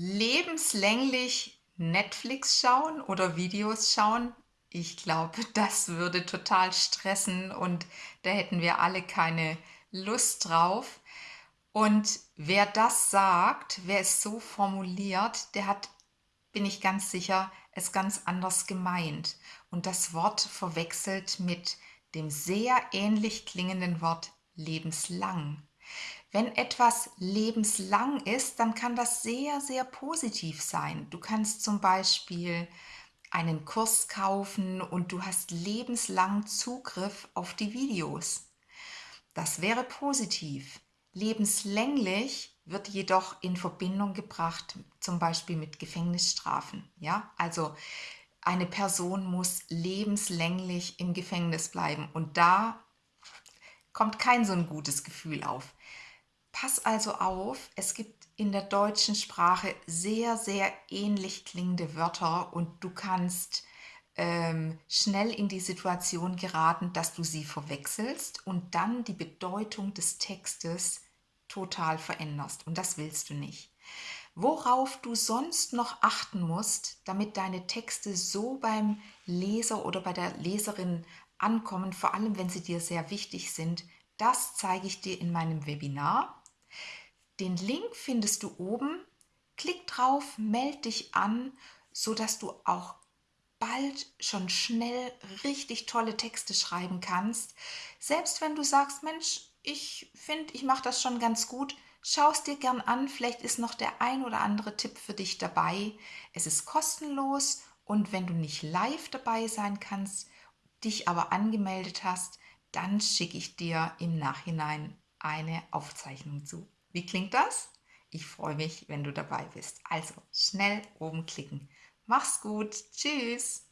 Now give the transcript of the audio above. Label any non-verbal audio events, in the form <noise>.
lebenslänglich Netflix schauen oder Videos schauen? Ich glaube, <laughs> das würde total stressen und da hätten wir alle keine Lust drauf. Und wer das sagt, wer es so formuliert, der hat, bin ich ganz sicher, es ganz anders gemeint und das Wort verwechselt mit dem sehr ähnlich klingenden Wort lebenslang. Wenn etwas lebenslang ist, dann kann das sehr, sehr positiv sein. Du kannst zum Beispiel einen Kurs kaufen und du hast lebenslang Zugriff auf die Videos. Das wäre positiv. Lebenslänglich wird jedoch in Verbindung gebracht, zum Beispiel mit Gefängnisstrafen. Ja, also eine Person muss lebenslänglich im Gefängnis bleiben und da kommt kein so ein gutes Gefühl auf. Pass also auf, es gibt in der deutschen Sprache sehr, sehr ähnlich klingende Wörter und du kannst ähm, schnell in die Situation geraten, dass du sie verwechselst und dann die Bedeutung des Textes total veränderst. Und das willst du nicht. Worauf du sonst noch achten musst, damit deine Texte so beim Leser oder bei der Leserin ankommen, vor allem wenn sie dir sehr wichtig sind, das zeige ich dir in meinem Webinar. Den Link findest du oben. Klick drauf, melde dich an, sodass du auch bald schon schnell richtig tolle Texte schreiben kannst. Selbst wenn du sagst, Mensch, ich finde, ich mache das schon ganz gut, schau es dir gern an. Vielleicht ist noch der ein oder andere Tipp für dich dabei. Es ist kostenlos und wenn du nicht live dabei sein kannst, dich aber angemeldet hast, dann schicke ich dir im Nachhinein eine Aufzeichnung zu. Wie klingt das? Ich freue mich, wenn du dabei bist. Also schnell oben klicken. Mach's gut. Tschüss.